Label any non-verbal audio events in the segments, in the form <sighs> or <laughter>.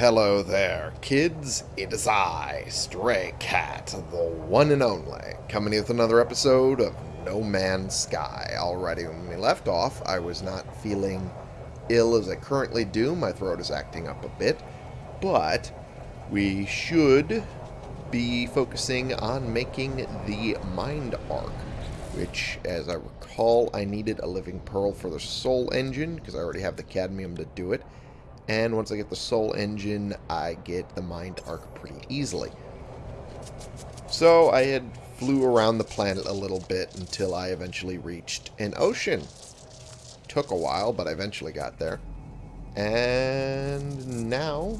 Hello there, kids. It is I, Stray Cat, the one and only, coming with another episode of No Man's Sky. Alrighty, when we left off, I was not feeling ill as I currently do. My throat is acting up a bit. But we should be focusing on making the Mind Arc, which, as I recall, I needed a Living Pearl for the Soul Engine, because I already have the Cadmium to do it. And once I get the Soul Engine, I get the Mind Arc pretty easily. So I had flew around the planet a little bit until I eventually reached an ocean. Took a while, but I eventually got there. And now...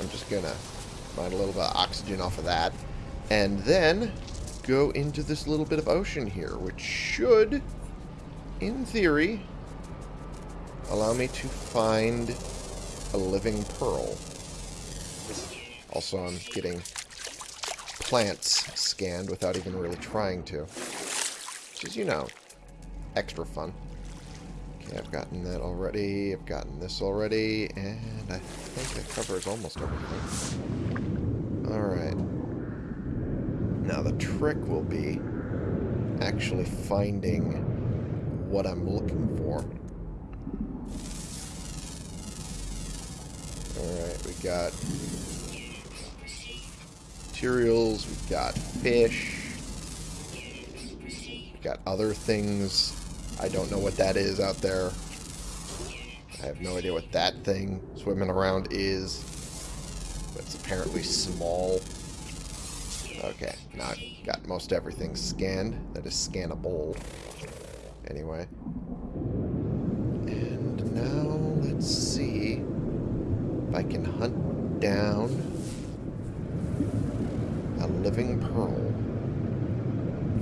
I'm just gonna find a little bit of oxygen off of that. And then go into this little bit of ocean here, which should, in theory, allow me to find a living pearl. Also, I'm getting plants scanned without even really trying to. Which is, you know, extra fun. Okay, I've gotten that already. I've gotten this already. And I think that covers almost everything. Alright. Now, the trick will be actually finding what I'm looking for. Alright, we got materials, we've got fish, we've got other things. I don't know what that is out there. I have no idea what that thing swimming around is. It's apparently small. Okay, now I've got most everything scanned. That is scannable. Anyway. And now, let's see I can hunt down a living pearl.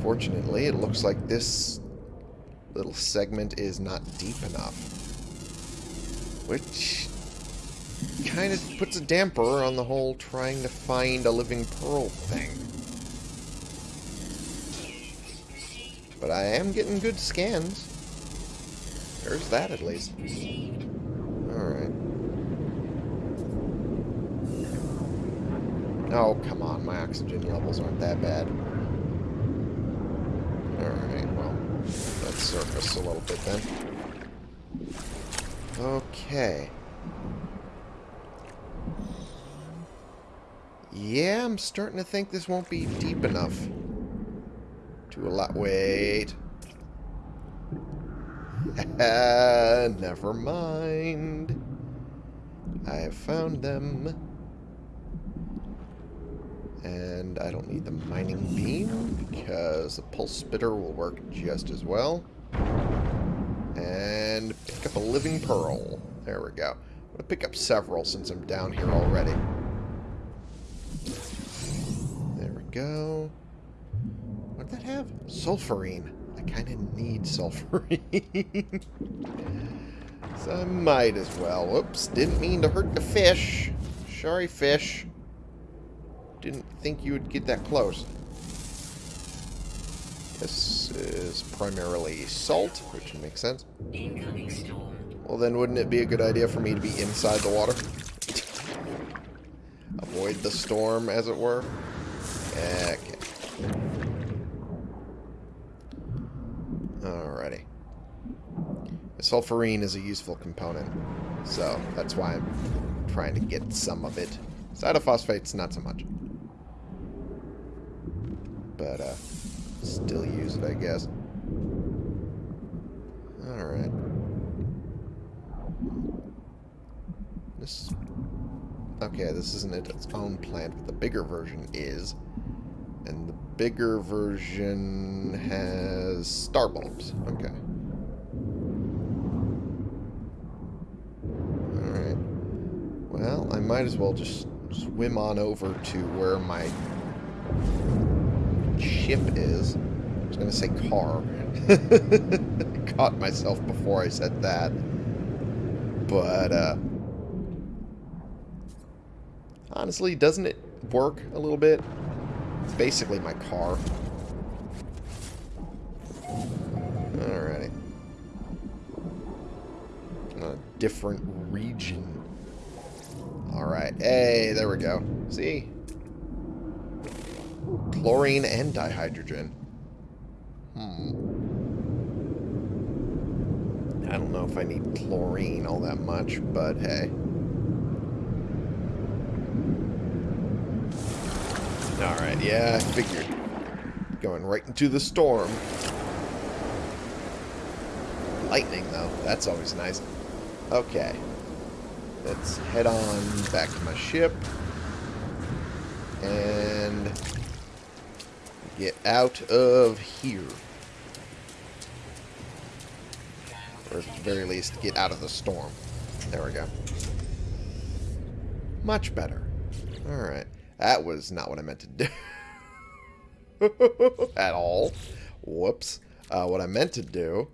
Fortunately, it looks like this little segment is not deep enough. Which kind of puts a damper on the whole trying to find a living pearl thing. But I am getting good scans. There's that at least. Alright. Oh, come on. My oxygen levels aren't that bad. Alright, well, let's surface a little bit then. Okay. Yeah, I'm starting to think this won't be deep enough. To allow... Wait. <laughs> Never mind. I have found them. And I don't need the mining beam because the pulse spitter will work just as well. And pick up a living pearl. There we go. I'm going to pick up several since I'm down here already. There we go. What did that have? Sulfurine. I kind of need sulfurine. <laughs> so I might as well. Whoops. Didn't mean to hurt the fish. Sorry, fish. Didn't think you would get that close. This is primarily salt, which makes sense. Well, then wouldn't it be a good idea for me to be inside the water? Avoid the storm, as it were? Okay. Alrighty. The sulfurine is a useful component, so that's why I'm trying to get some of it. Cytophosphates, not so much. But, uh, still use it, I guess. Alright. This... Okay, this isn't its own plant, but the bigger version is. And the bigger version has star bulbs. Okay. Alright. Well, I might as well just swim on over to where my ship is. I was going to say car. <laughs> Caught myself before I said that. But, uh... Honestly, doesn't it work a little bit? It's basically my car. Alright. A different region. Alright. Hey, there we go. See? Chlorine and dihydrogen. Hmm. I don't know if I need chlorine all that much, but hey. Alright, yeah, I figured. Going right into the storm. Lightning, though. That's always nice. Okay. Let's head on back to my ship. And get out of here. Or at the very least, get out of the storm. There we go. Much better. Alright. That was not what I meant to do. <laughs> At all. Whoops. Uh, what I meant to do...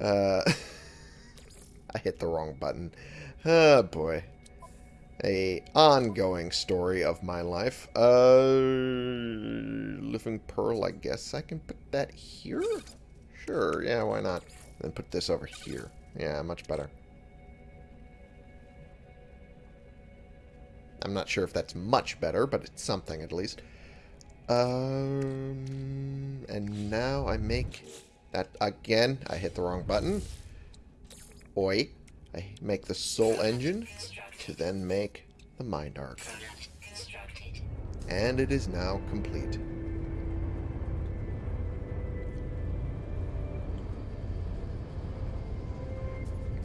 Uh, <laughs> I hit the wrong button. Oh, boy. A ongoing story of my life. Uh, living Pearl, I guess I can put that here? Sure, yeah, why not? Then put this over here. Yeah, much better. I'm not sure if that's much better, but it's something at least. Um, and now I make that again. I hit the wrong button. Oi. I make the soul engine to then make the mind arc. And it is now complete.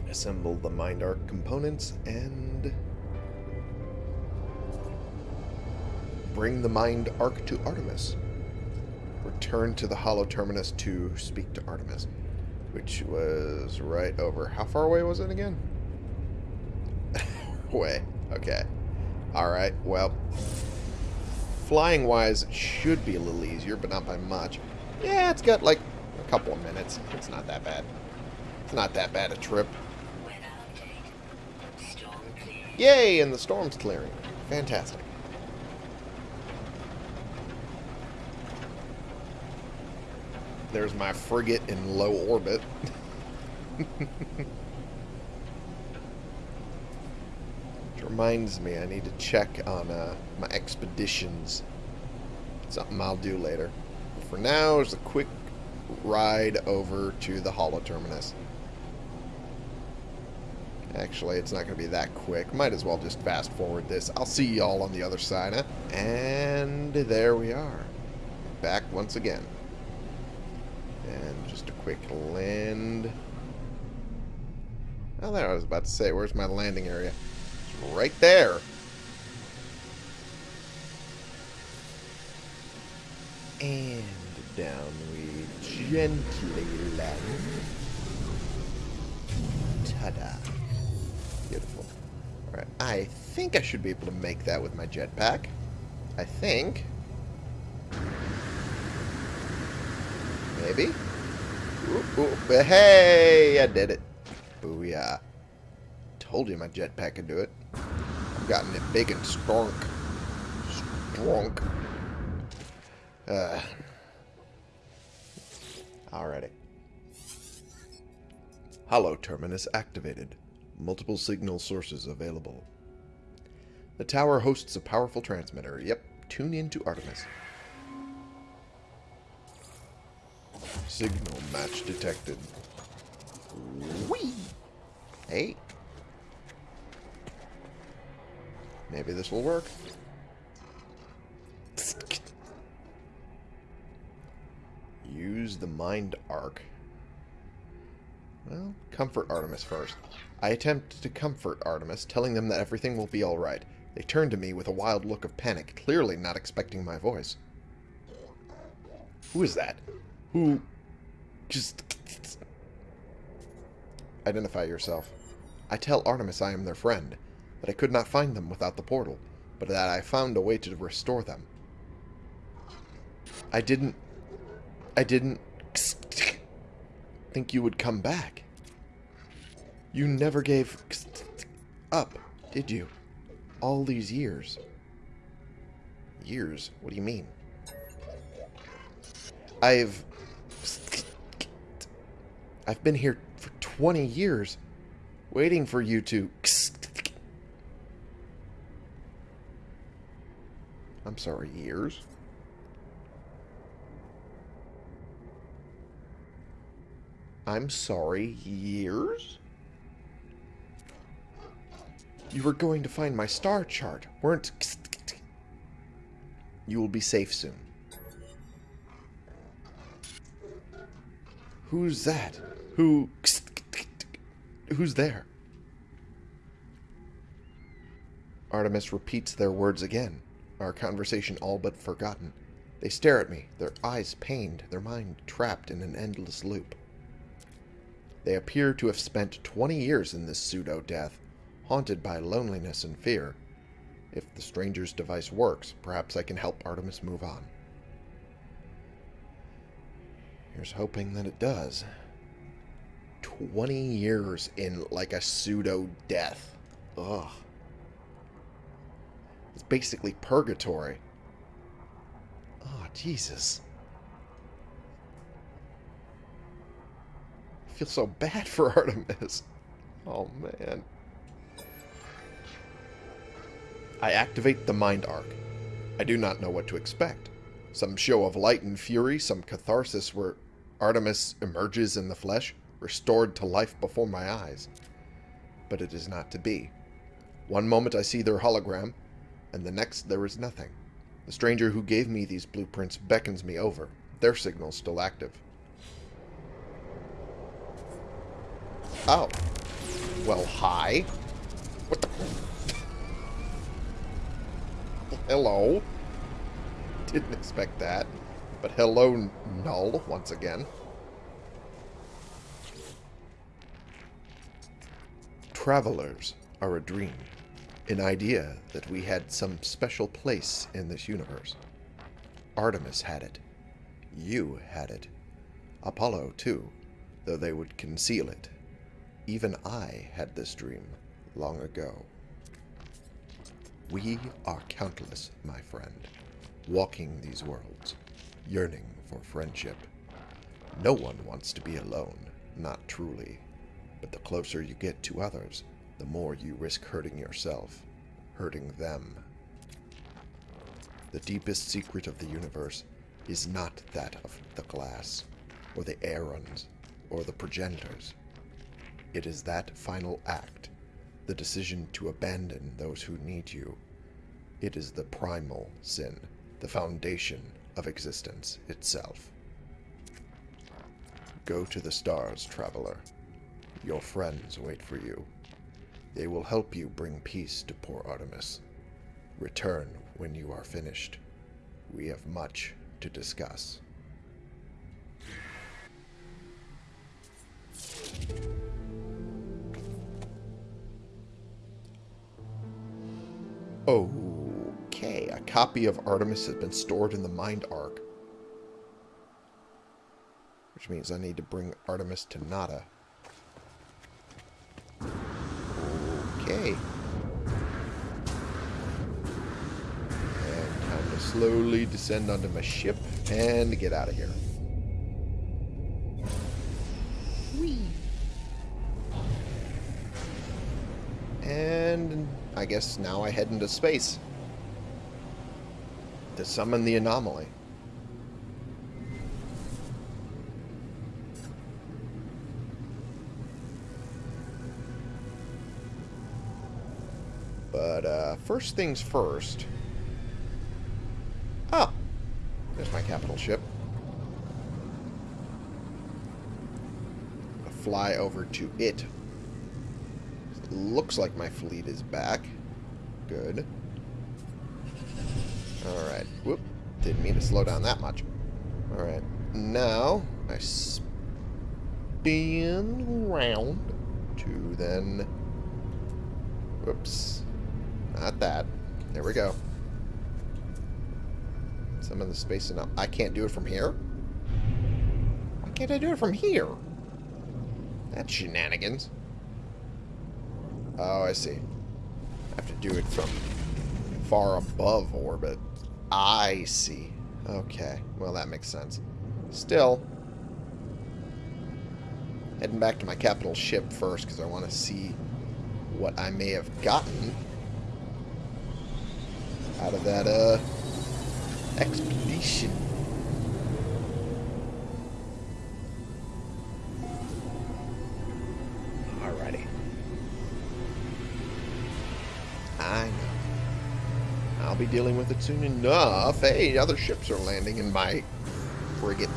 Assemble the mind arc components and bring the mind arc to Artemis. Return to the Hollow Terminus to speak to Artemis. Which was right over... How far away was it again? <laughs> Way. Okay. Alright, well... Flying-wise, it should be a little easier, but not by much. Yeah, it's got, like, a couple of minutes. It's not that bad. It's not that bad a trip. Yay, and the storm's clearing. Fantastic. There's my frigate in low orbit. <laughs> Which reminds me, I need to check on uh, my expeditions. Something I'll do later. But for now, it's a quick ride over to the Hollow Terminus. Actually, it's not going to be that quick. Might as well just fast forward this. I'll see y'all on the other side. Huh? And there we are. Back once again. Quick land. Oh, there I was about to say. Where's my landing area? It's right there. And down we gently land. Ta-da. Beautiful. Alright, I think I should be able to make that with my jetpack. I think. Maybe? Ooh, ooh, hey, I did it. Booyah. Told you my jetpack could do it. I've gotten it big and strong. Strong. Uh. Alrighty. Hollow terminus activated. Multiple signal sources available. The tower hosts a powerful transmitter. Yep, tune in to Artemis. Signal match detected. Whee! Hey. Maybe this will work. Use the mind arc. Well, comfort Artemis first. I attempt to comfort Artemis, telling them that everything will be alright. They turn to me with a wild look of panic, clearly not expecting my voice. Who is that? Who... Just... Identify yourself. I tell Artemis I am their friend, that I could not find them without the portal, but that I found a way to restore them. I didn't... I didn't... think you would come back. You never gave up, did you? All these years. Years? What do you mean? I've... I've been here for 20 years. Waiting for you to... <laughs> I'm sorry, years? I'm sorry, years? You were going to find my star chart, weren't... <laughs> You will be safe soon. Who's that? Who... Who's there? Artemis repeats their words again, our conversation all but forgotten. They stare at me, their eyes pained, their mind trapped in an endless loop. They appear to have spent 20 years in this pseudo-death, haunted by loneliness and fear. If the stranger's device works, perhaps I can help Artemis move on. Here's hoping that it does. 20 years in like a pseudo-death. Ugh. It's basically purgatory. Oh, Jesus. I feel so bad for <laughs> Artemis. Oh, man. I activate the Mind Arc. I do not know what to expect. Some show of light and fury, some catharsis where Artemis emerges in the flesh, restored to life before my eyes. But it is not to be. One moment I see their hologram, and the next there is nothing. The stranger who gave me these blueprints beckons me over, their signal still active. Oh. Well, hi. What the... hello. Didn't expect that. But hello, Null, once again. Travelers are a dream. An idea that we had some special place in this universe. Artemis had it. You had it. Apollo, too, though they would conceal it. Even I had this dream long ago. We are countless, my friend, walking these worlds, yearning for friendship. No one wants to be alone, not truly. But the closer you get to others, the more you risk hurting yourself, hurting them. The deepest secret of the universe is not that of the glass, or the Aerons, or the progenitors. It is that final act, the decision to abandon those who need you. It is the primal sin, the foundation of existence itself. Go to the stars, traveler. Your friends wait for you. They will help you bring peace to poor Artemis. Return when you are finished. We have much to discuss. Okay, a copy of Artemis has been stored in the Mind Arc. Which means I need to bring Artemis to Nada. Okay. And time to slowly descend onto my ship and get out of here. And I guess now I head into space to summon the anomaly. But uh, first things first. Oh, there's my capital ship. I'll fly over to it. Looks like my fleet is back. Good. Alright. Whoop. Didn't mean to slow down that much. Alright. Now, I spin around to then... Whoops. Not that. There we go. Some of the space enough. I can't do it from here? Why can't I do it from here? That's shenanigans. Oh, I see. I have to do it from far above orbit. I see. Okay. Well, that makes sense. Still. Heading back to my capital ship first, because I want to see what I may have gotten out of that, uh, expedition. Be dealing with it soon enough. Hey, other ships are landing in my frigate.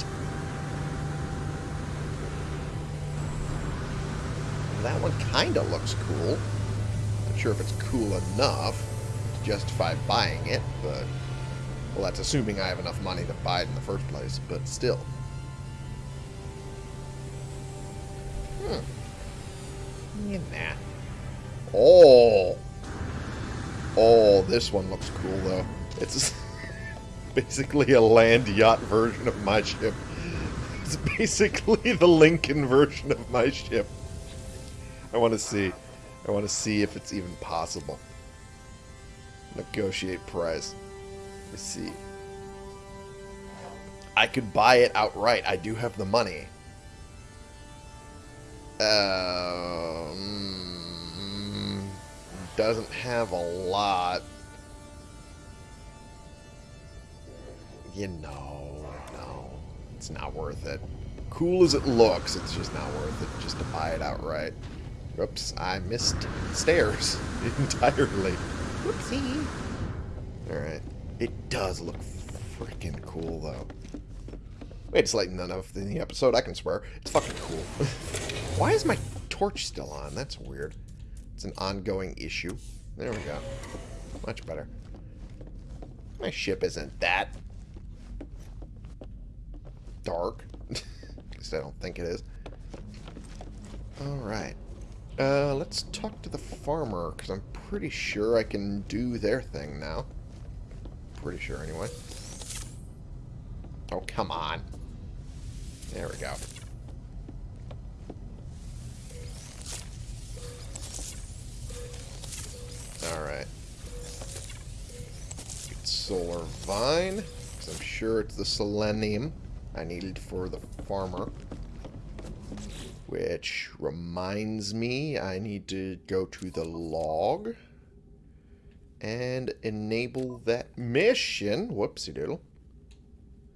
That one kind of looks cool. Not sure if it's cool enough to justify buying it, but... Well, that's assuming I have enough money to buy it in the first place, but still. Hmm. Yeah, nah. Oh! This one looks cool, though. It's <laughs> basically a land yacht version of my ship. It's basically <laughs> the Lincoln version of my ship. I want to see. I want to see if it's even possible. Negotiate price. Let's see. I could buy it outright. I do have the money. Um, doesn't have a lot. You know, no. It's not worth it. Cool as it looks, it's just not worth it just to buy it outright. Oops, I missed stairs <laughs> entirely. Whoopsie. Alright. It does look freaking cool, though. Wait, it's like none of the episode, I can swear. It's fucking cool. <laughs> Why is my torch still on? That's weird. It's an ongoing issue. There we go. Much better. My ship isn't that dark. <laughs> At least I don't think it is. Alright. Uh, let's talk to the farmer, because I'm pretty sure I can do their thing now. Pretty sure, anyway. Oh, come on. There we go. Alright. Solar vine, because I'm sure it's the selenium I needed for the farmer. Which reminds me, I need to go to the log and enable that mission. Whoopsie doodle.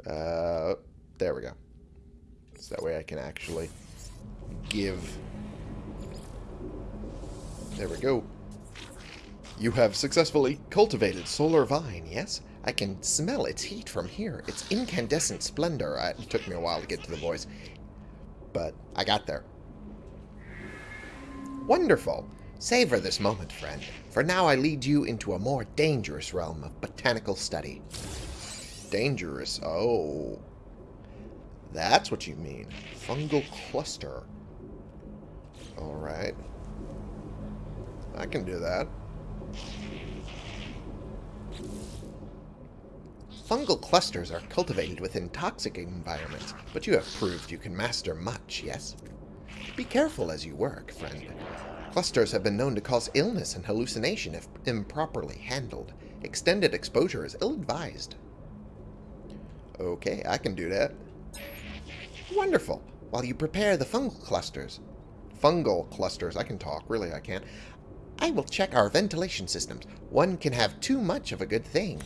Uh, there we go. So that way I can actually give. There we go. You have successfully cultivated solar vine, yes? I can smell its heat from here. Its incandescent splendor. It took me a while to get to the voice but I got there. Wonderful! Savor this moment, friend, for now I lead you into a more dangerous realm of botanical study. Dangerous? Oh. That's what you mean. Fungal cluster. Alright. I can do that. Fungal clusters are cultivated within toxic environments, but you have proved you can master much, yes? Be careful as you work, friend. Clusters have been known to cause illness and hallucination if improperly handled. Extended exposure is ill-advised. Okay, I can do that. Wonderful. While you prepare the fungal clusters... Fungal clusters, I can talk, really I can. I will check our ventilation systems. One can have too much of a good thing.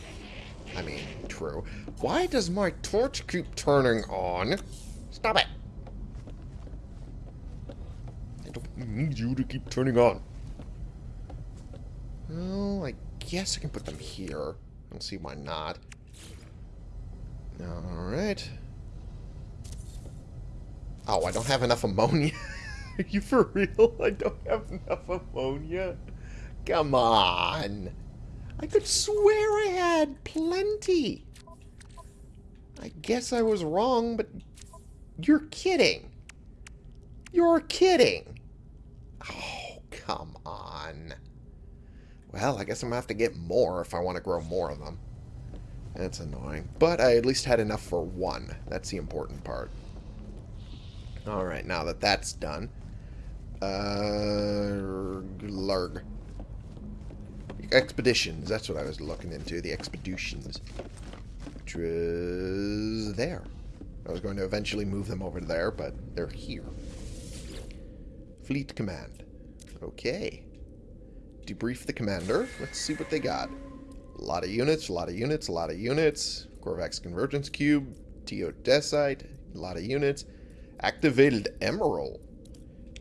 I mean, true. Why does my torch keep turning on? Stop it! I don't need you to keep turning on. Well, I guess I can put them here. I don't see why not. Alright. Oh, I don't have enough ammonia. Are <laughs> you for real? I don't have enough ammonia? Come on. I could swear I had plenty. I guess I was wrong, but you're kidding. You're kidding. Oh, come on. Well, I guess I'm going to have to get more if I want to grow more of them. That's annoying. But I at least had enough for one. That's the important part. Alright, now that that's done. Uh, Lurg expeditions. That's what I was looking into. The expeditions. Which was there. I was going to eventually move them over there, but they're here. Fleet Command. Okay. Debrief the commander. Let's see what they got. A lot of units, a lot of units, a lot of units. Korvax Convergence Cube, Geodesite, a lot of units. Activated Emerald.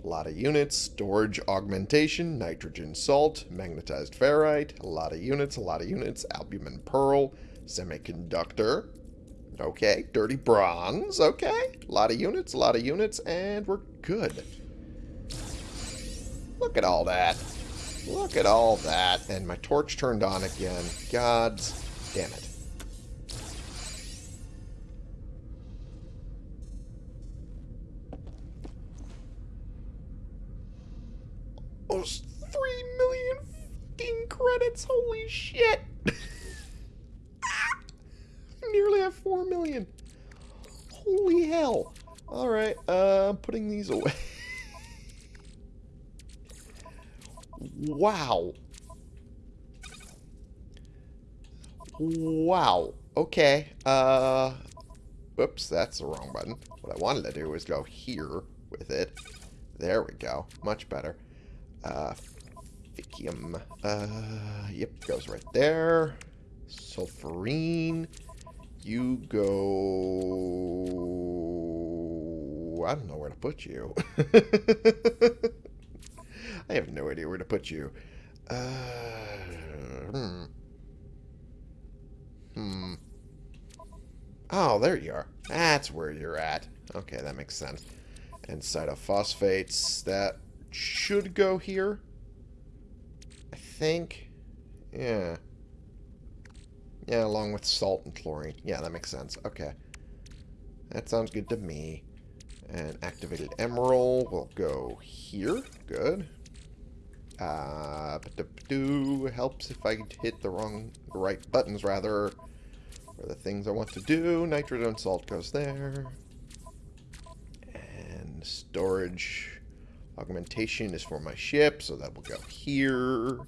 A lot of units. Storage Augmentation, Nitrogen Salt, Magnetized Ferrite. A lot of units, a lot of units. Albumen Pearl, Semiconductor. Okay, Dirty Bronze. Okay, a lot of units, a lot of units, and we're good. Look at all that. Look at all that. And my torch turned on again. Gods damn it. Fucking. Holy shit. <laughs> Nearly have 4 million. Holy hell. Alright, uh, I'm putting these away. <laughs> Wow. Wow. Okay. Uh, whoops, that's the wrong button. What I wanted to do was go here with it. There we go. Much better. Uh, Faecium. Uh, yep, goes right there. Sulfurine. You go... I don't know where to put you. <laughs> I have no idea where to put you. Uh, hmm. Hmm. Oh, there you are. That's where you're at. Okay, that makes sense. And cytophosphates, that should go here. Think. Yeah. Yeah, along with salt and chlorine. Yeah, that makes sense. Okay. That sounds good to me. And activated emerald will go here. Good. Uh, do helps if I hit the wrong, the right buttons rather, for the things I want to do. Nitrogen salt goes there, and storage augmentation is for my ship, so that will go here,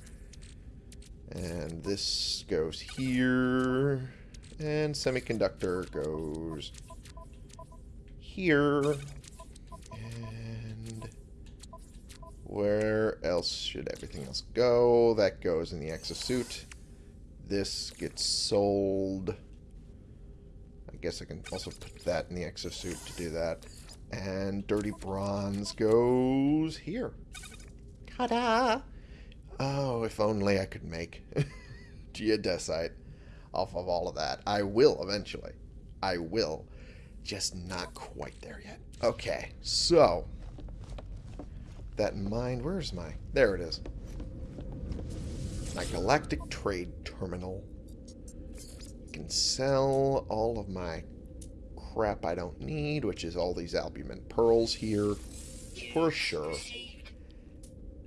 and this goes here, and semiconductor goes here. And where else should everything else go? That goes in the exosuit. This gets sold. I guess I can also put that in the exosuit to do that. And dirty bronze goes here. Ta-da! If only I could make <laughs> geodesite off of all of that. I will eventually. I will. Just not quite there yet. Okay, so that in mind. Where's my... There it is. My galactic trade terminal. I can sell all of my crap I don't need, which is all these albumen pearls here. For sure.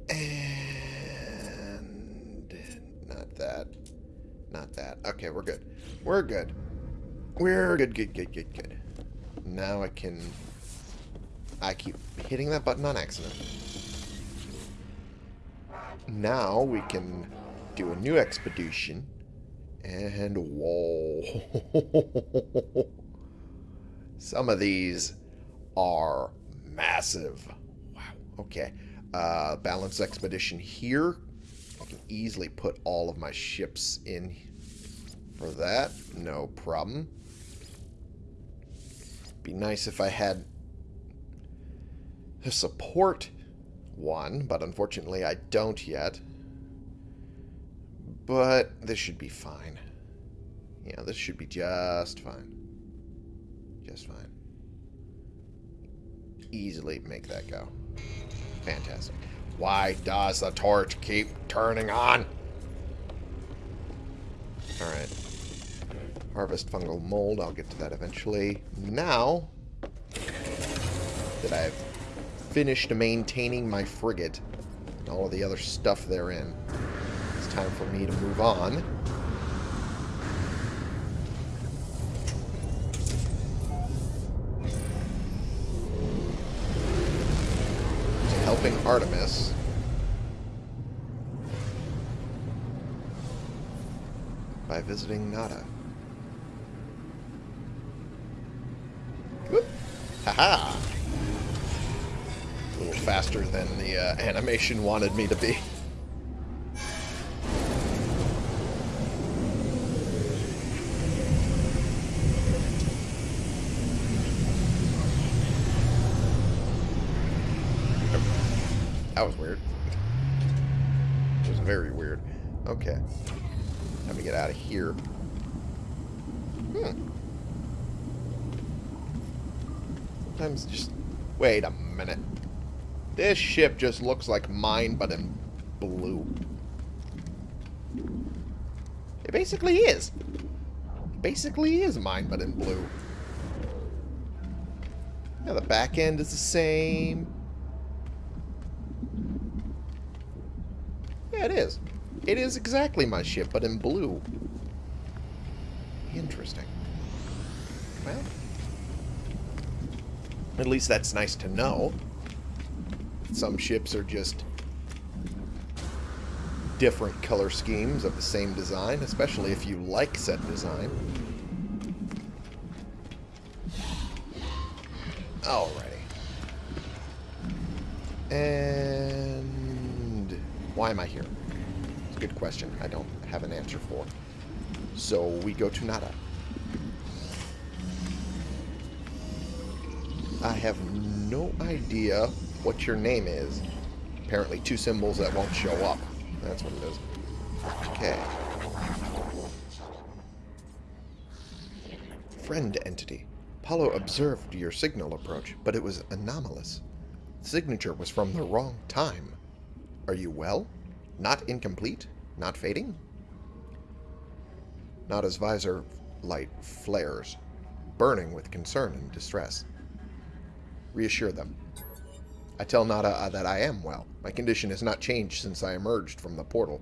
And... That. Not that. Okay, we're good. We're good. We're good, good, good, good, good. Now I can... I keep hitting that button on accident. Now we can do a new expedition. And whoa. <laughs> Some of these are massive. Wow. Okay. Uh, balance expedition here. I can easily put all of my ships in for that. No problem. Be nice if I had a support one, but unfortunately I don't yet. But this should be fine. Yeah, this should be just fine. Just fine. Easily make that go. Fantastic. Why does the torch keep turning on? Alright. Harvest fungal mold. I'll get to that eventually. Now that I've finished maintaining my frigate and all of the other stuff therein. It's time for me to move on. Helping Artemis. Visiting Nada. Whoop! Haha! A little faster than the uh, animation wanted me to be. That was weird. It was very weird. Okay. Time to get out of here. Hmm. Sometimes just... Wait a minute. This ship just looks like mine, but in blue. It basically is. It basically is mine, but in blue. Yeah, the back end is the same. Yeah, it is. It is exactly my ship, but in blue. Interesting. Well, at least that's nice to know. Some ships are just different color schemes of the same design, especially if you like said design. Alrighty. And why am I here? It's a good question. I don't have an answer for. So we go to Nada. I have no idea what your name is. Apparently two symbols that won't show up. That's what it is. Okay. Friend entity. Apollo observed your signal approach, but it was anomalous. The signature was from the wrong time. Are you well? Not incomplete? Not fading? Nada's visor light flares, burning with concern and distress. Reassure them. I tell Nada uh, that I am well. My condition has not changed since I emerged from the portal.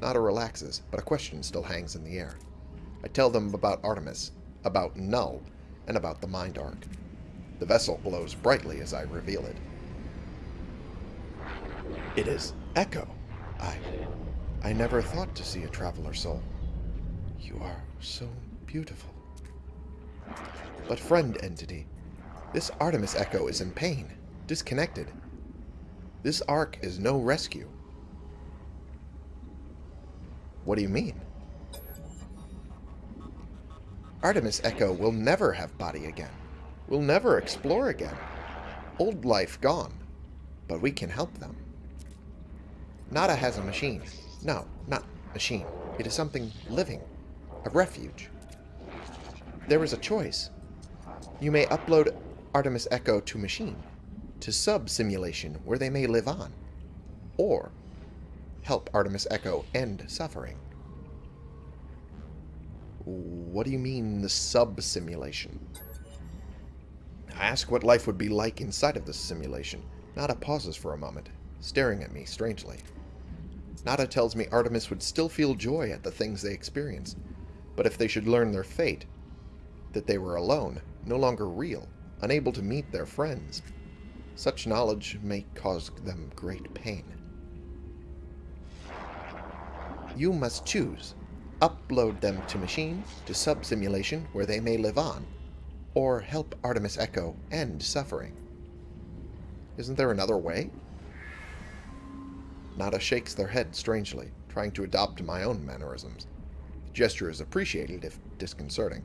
Nada relaxes, but a question still hangs in the air. I tell them about Artemis, about Null, and about the Mind Arc. The vessel glows brightly as I reveal it. It is Echo. I... I never thought to see a traveler soul. You are so beautiful. But friend entity, this Artemis Echo is in pain, disconnected. This arc is no rescue. What do you mean? Artemis Echo will never have body again. Will never explore again. Old life gone. But we can help them. Nada has a machine. No, not machine. It is something living. A refuge. There is a choice. You may upload Artemis Echo to machine, to sub-simulation where they may live on, or help Artemis Echo end suffering. What do you mean, the sub-simulation? I ask what life would be like inside of this simulation. Nada pauses for a moment, staring at me strangely. Nada tells me Artemis would still feel joy at the things they experience, but if they should learn their fate, that they were alone, no longer real, unable to meet their friends, such knowledge may cause them great pain. You must choose upload them to machine, to sub-simulation where they may live on, or help Artemis Echo end suffering. Isn't there another way? Nada shakes their head strangely, trying to adopt my own mannerisms. Gesture is appreciated if disconcerting.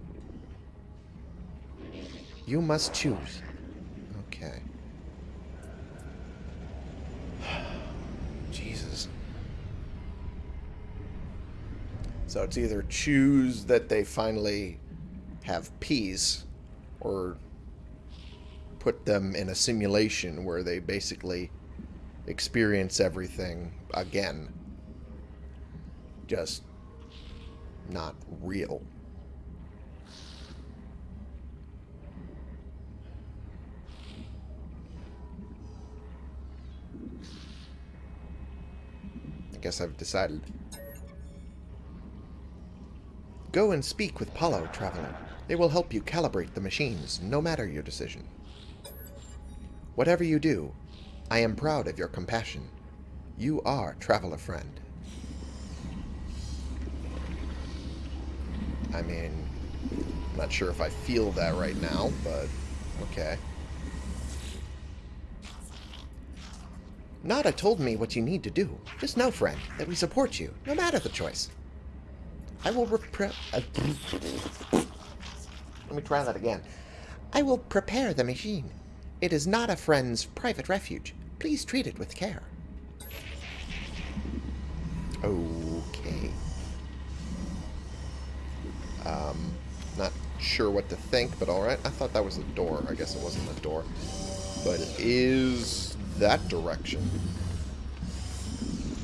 You must choose. Okay. <sighs> Jesus. So it's either choose that they finally have peace or put them in a simulation where they basically experience everything again. Just not real. I guess I've decided. Go and speak with Polo, Traveler. They will help you calibrate the machines, no matter your decision. Whatever you do, I am proud of your compassion. You are Traveler Friend. I mean, I'm not sure if I feel that right now, but okay. Nada told me what you need to do. Just know, friend, that we support you, no matter the choice. I will repre- uh, Let me try that again. I will prepare the machine. It is not a friend's private refuge. Please treat it with care. Okay. Um, not sure what to think, but alright. I thought that was a door. I guess it wasn't a door. But it is that direction.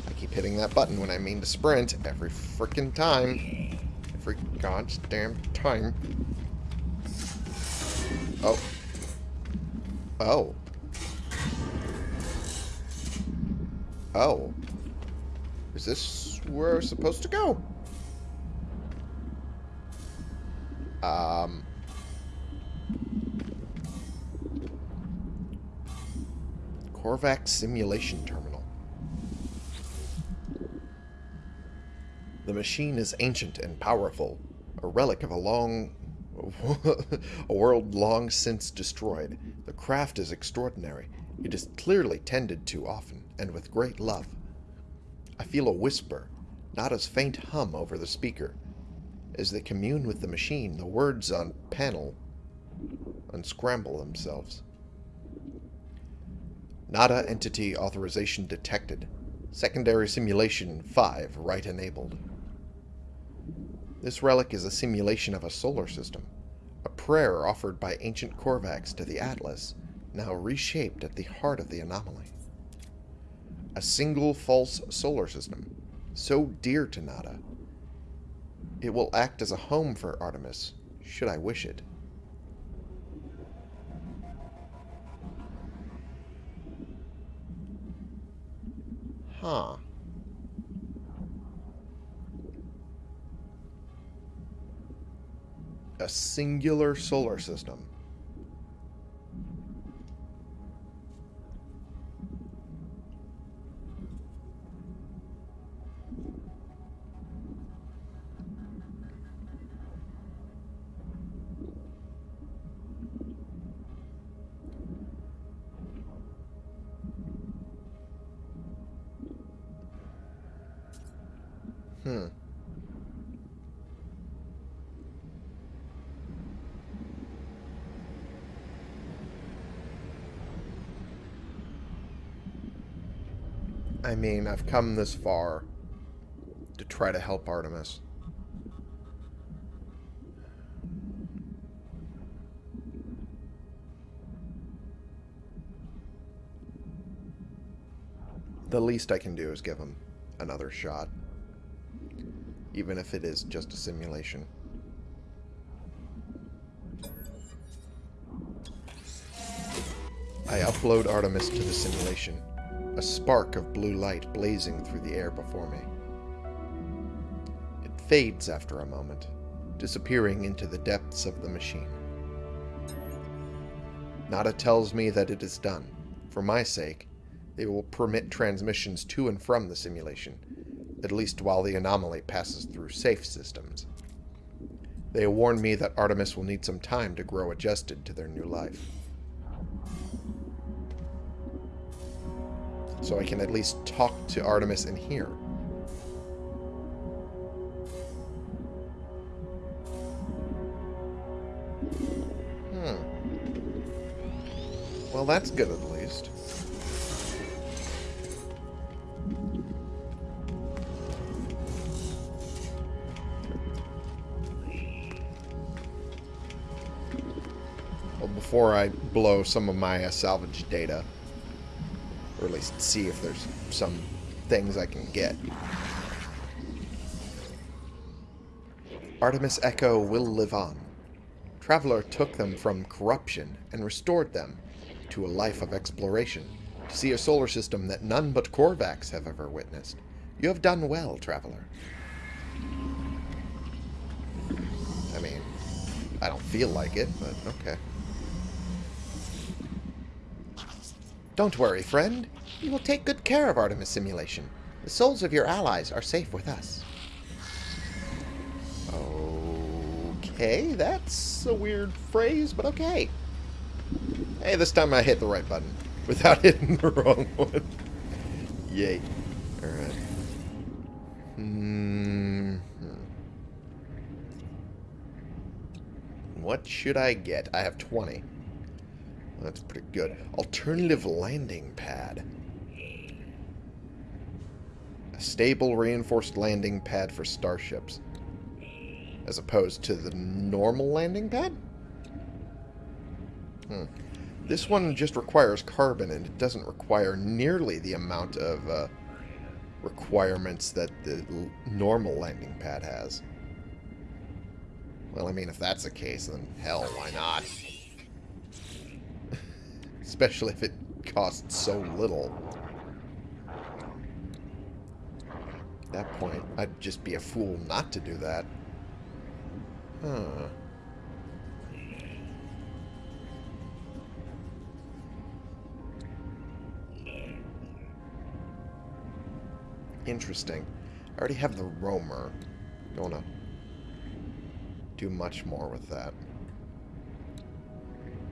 I keep hitting that button when I mean to sprint every freaking time. Every goddamn time. Oh. Oh. Oh. Is this where we're supposed to go? Um... Korvax Simulation Terminal. The machine is ancient and powerful, a relic of a long... <laughs> a world long since destroyed. The craft is extraordinary. It is clearly tended to often, and with great love. I feel a whisper, not as faint hum over the speaker. As they commune with the machine, the words on panel unscramble themselves. NADA Entity Authorization Detected. Secondary Simulation 5 Right Enabled. This relic is a simulation of a solar system. A prayer offered by ancient Korvax to the Atlas, now reshaped at the heart of the anomaly. A single false solar system, so dear to Nada. It will act as a home for Artemis, should I wish it. Huh. A singular solar system. Mean, I've come this far to try to help Artemis. The least I can do is give him another shot even if it is just a simulation. I upload Artemis to the simulation, a spark of blue light blazing through the air before me. It fades after a moment, disappearing into the depths of the machine. Nada tells me that it is done. For my sake, they will permit transmissions to and from the simulation, at least while the anomaly passes through safe systems. They warn me that Artemis will need some time to grow adjusted to their new life. So I can at least talk to Artemis in here. Hmm. Well, that's good at least. before I blow some of my uh, salvage data. At least see if there's some things I can get. Artemis Echo will live on. Traveler took them from corruption and restored them to a life of exploration, to see a solar system that none but Korvax have ever witnessed. You have done well, Traveler. I mean, I don't feel like it, but okay. Don't worry, friend. We will take good care of Artemis Simulation. The souls of your allies are safe with us. Okay, that's a weird phrase, but okay. Hey, this time I hit the right button without <laughs> hitting the wrong one. Yay. Alright. Hmm. What should I get? I have 20. That's pretty good. Alternative landing pad. A stable reinforced landing pad for starships. As opposed to the normal landing pad? Hmm. This one just requires carbon, and it doesn't require nearly the amount of uh, requirements that the normal landing pad has. Well, I mean, if that's the case, then hell, why not? Especially if it costs so little. At that point, I'd just be a fool not to do that. Huh. Interesting. I already have the roamer. Don't want to do much more with that.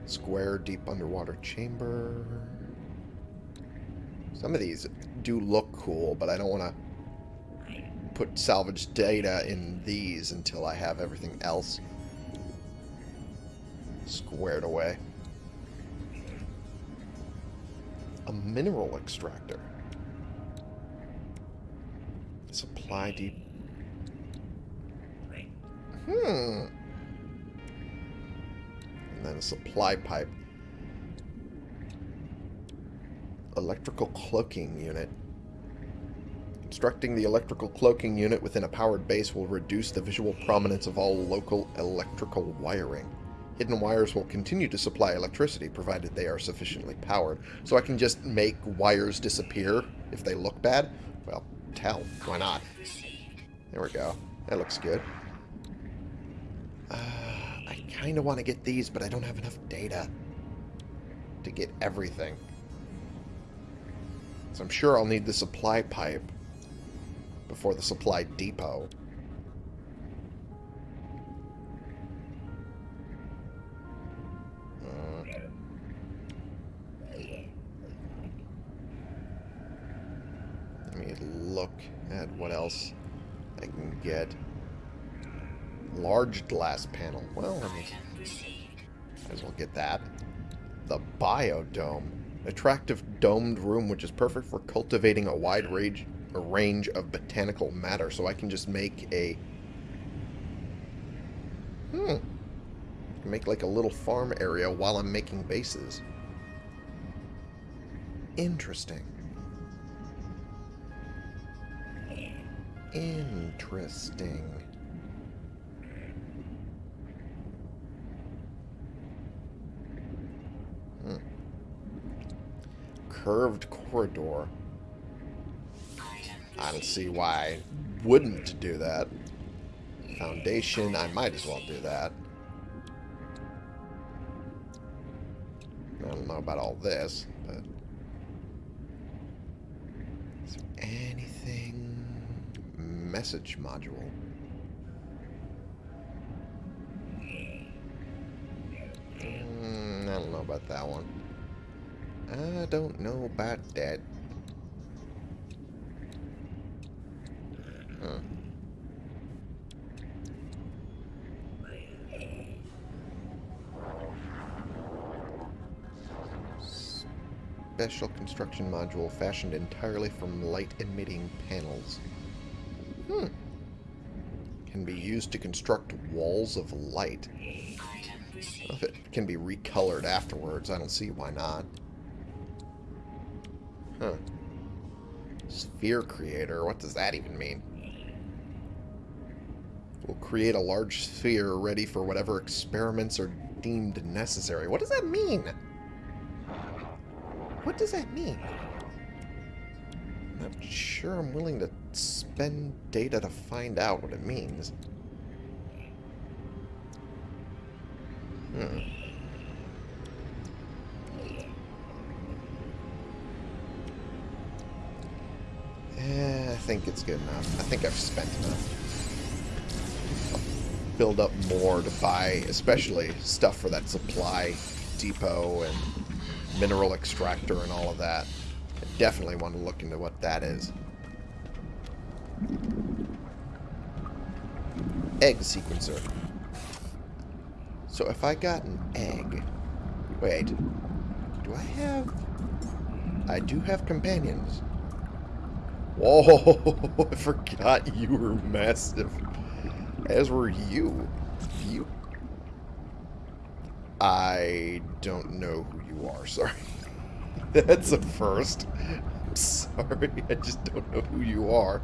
Square deep underwater chamber. Some of these do look cool, but I don't want to put salvage data in these until I have everything else squared away. A mineral extractor. Supply depot. Hmm. Then a supply pipe. Electrical cloaking unit. Constructing the electrical cloaking unit within a powered base will reduce the visual prominence of all local electrical wiring. Hidden wires will continue to supply electricity provided they are sufficiently powered. So I can just make wires disappear if they look bad? Well, tell. Why not? There we go. That looks good. Kind of want to get these, but I don't have enough data to get everything. So I'm sure I'll need the supply pipe before the supply depot. Glass panel. Well, I mean, might as well get that. The biodome. Attractive domed room which is perfect for cultivating a wide range, a range of botanical matter. So I can just make a... Hmm. Make like a little farm area while I'm making bases. Interesting. Interesting. Hmm. Curved corridor. I don't see why I wouldn't do that. Foundation, I might as well do that. I don't know about all this, but... Is there anything... Message module. I don't know about that. Huh. Special construction module fashioned entirely from light-emitting panels. Hmm. Can be used to construct walls of light. If it can be recolored afterwards, I don't see why not. Huh. Sphere creator, what does that even mean? We'll create a large sphere ready for whatever experiments are deemed necessary. What does that mean? What does that mean? I'm not sure I'm willing to spend data to find out what it means. Hmm. Eh, I think it's good enough. I think I've spent enough. I'll build up more to buy, especially stuff for that supply depot and mineral extractor and all of that. I definitely want to look into what that is. Egg sequencer. So if I got an egg... Wait. Do I have... I do have companions. Whoa! <laughs> I forgot you were massive. As were you. You... I don't know who you are, sorry. <laughs> That's a first. I'm sorry, I just don't know who you are.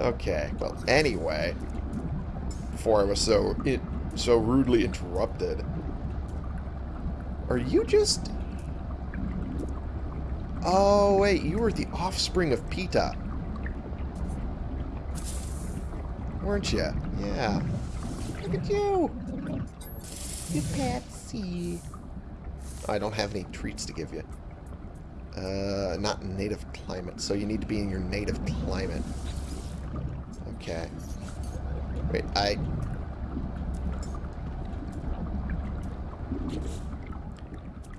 okay, well, anyway, before I was so so rudely interrupted, are you just... Oh, wait, you were the offspring of Pita. Weren't you? Yeah. Look at you! You Patsy. I don't have any treats to give you. Uh, not native climate, so you need to be in your native climate. Okay. Wait, I...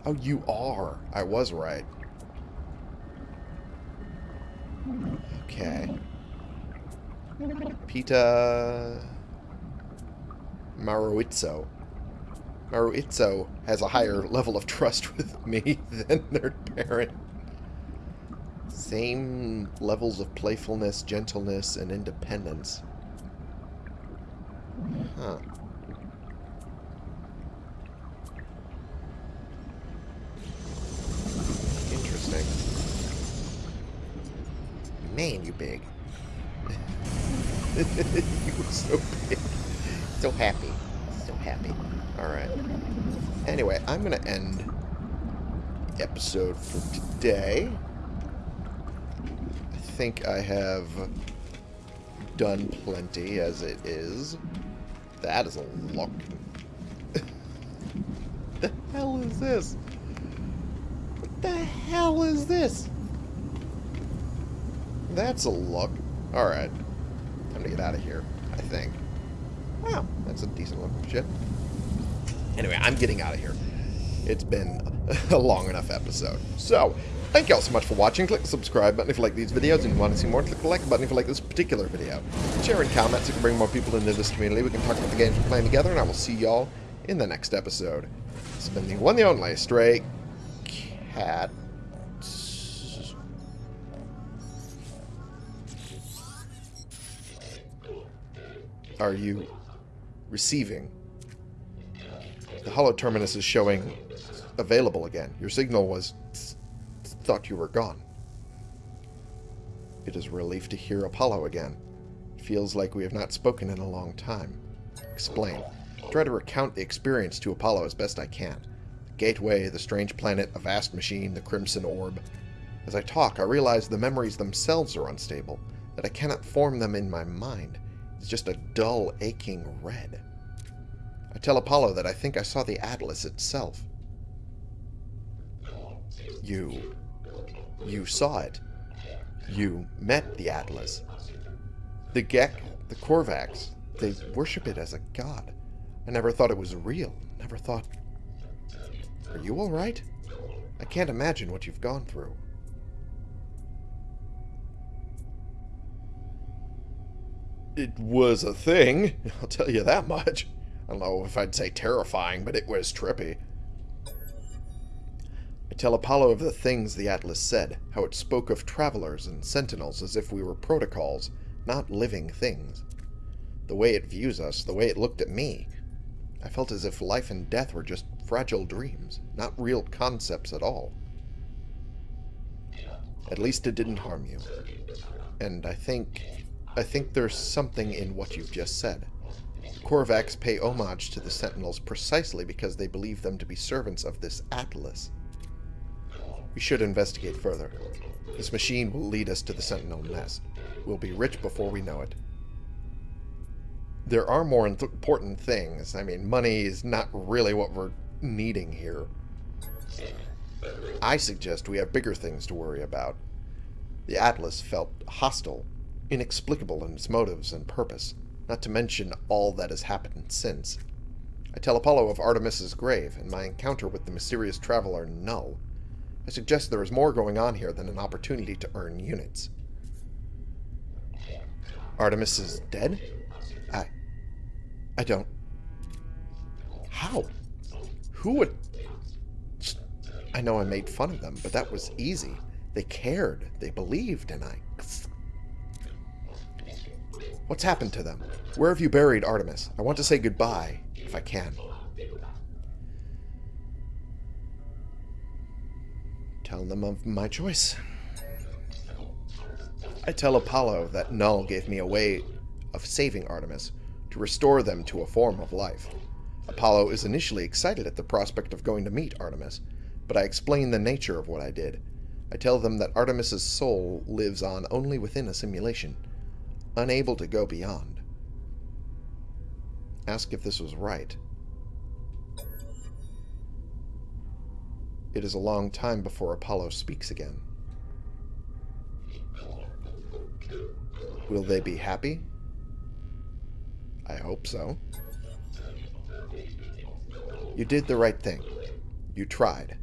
Oh, you are. I was right. Okay. Pita... Maruitso. Maruitso has a higher level of trust <laughs> with me than their parent. Same levels of playfulness, gentleness, and independence. Huh. Interesting. Man, you big. <laughs> you were so big. So happy. So happy. Alright. Anyway, I'm going to end the episode for today. I think I have done plenty as it is. That is a look. <laughs> the hell is this? What the hell is this? That's a look. Alright. Time to get out of here, I think. Wow, that's a decent looking ship. Anyway, I'm getting out of here. It's been <laughs> a long enough episode. So, thank you all so much for watching. Click the subscribe button if you like these videos and you want to see more. Click the like button if you like this particular video. Share and comment so we can bring more people into this community. We can talk about the games we're playing together, and I will see y'all in the next episode. Has been the one, the only, Stray Cat. Are you receiving? The hollow terminus is showing available again. Your signal was thought you were gone. It is a relief to hear Apollo again. It feels like we have not spoken in a long time. Explain. Try to recount the experience to Apollo as best I can. The gateway, the strange planet, a vast machine, the crimson orb. As I talk, I realize the memories themselves are unstable, that I cannot form them in my mind. It's just a dull, aching red. I tell Apollo that I think I saw the Atlas itself. You... You saw it. You met the Atlas. The Gek, the Korvax, they worship it as a god. I never thought it was real. Never thought... Are you alright? I can't imagine what you've gone through. It was a thing, <laughs> I'll tell you that much. I don't know if I'd say terrifying, but it was trippy. I tell Apollo of the things the Atlas said, how it spoke of travelers and sentinels as if we were protocols, not living things. The way it views us, the way it looked at me. I felt as if life and death were just fragile dreams, not real concepts at all. At least it didn't harm you. And I think... I think there's something in what you've just said. Korvax pay homage to the Sentinels precisely because they believe them to be servants of this Atlas. We should investigate further. This machine will lead us to the Sentinel nest. We'll be rich before we know it. There are more important things. I mean, money is not really what we're needing here. I suggest we have bigger things to worry about. The Atlas felt hostile, inexplicable in its motives and purpose, not to mention all that has happened since. I tell Apollo of Artemis's grave and my encounter with the mysterious traveler Null. I suggest there is more going on here than an opportunity to earn units. Artemis is dead? I... I don't... How? Who would... I know I made fun of them, but that was easy. They cared, they believed, and I... What's happened to them? Where have you buried Artemis? I want to say goodbye, if I can. Tell them of my choice. I tell Apollo that Null gave me a way of saving Artemis, to restore them to a form of life. Apollo is initially excited at the prospect of going to meet Artemis, but I explain the nature of what I did. I tell them that Artemis's soul lives on only within a simulation, unable to go beyond. Ask if this was right. It is a long time before Apollo speaks again. Will they be happy? I hope so. You did the right thing. You tried.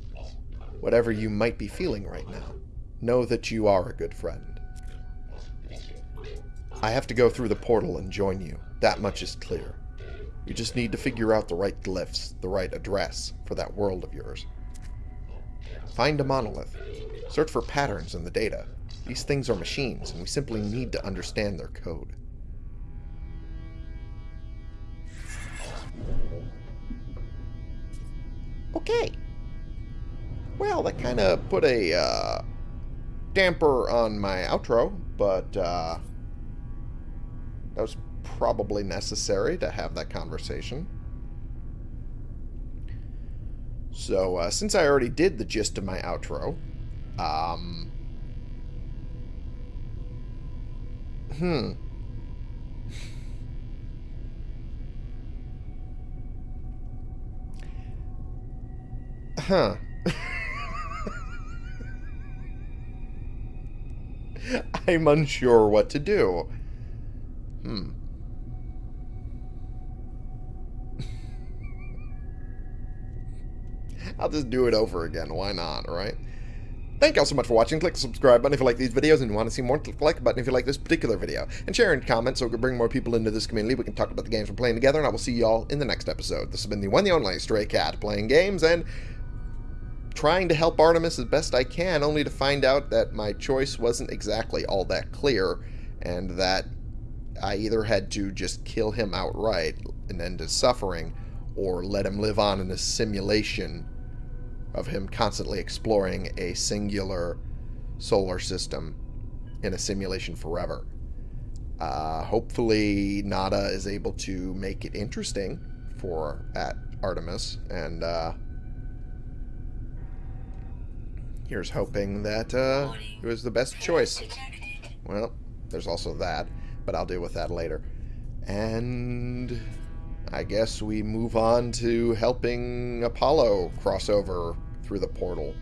Whatever you might be feeling right now, know that you are a good friend. I have to go through the portal and join you. That much is clear. You just need to figure out the right glyphs, the right address for that world of yours. Find a monolith. Search for patterns in the data. These things are machines, and we simply need to understand their code. Okay. Well, that kind of put a uh, damper on my outro, but uh, that was probably necessary to have that conversation. So, uh, since I already did the gist of my outro, um, hmm. Huh. <laughs> I'm unsure what to do. Hmm. <laughs> I'll just do it over again. Why not, right? Thank you all so much for watching. Click the subscribe button if you like these videos and you want to see more. Click the like button if you like this particular video. And share and comment so we can bring more people into this community. We can talk about the games we're playing together. And I will see you all in the next episode. This has been the one the only Stray Cat playing games and trying to help Artemis as best I can, only to find out that my choice wasn't exactly all that clear, and that I either had to just kill him outright and end his suffering, or let him live on in a simulation of him constantly exploring a singular solar system in a simulation forever. Uh, hopefully, Nada is able to make it interesting for at Artemis, and uh, here's hoping that uh, it was the best choice. Well, there's also that, but I'll deal with that later. And I guess we move on to helping Apollo cross over through the portal.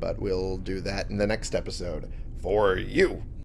But we'll do that in the next episode for you.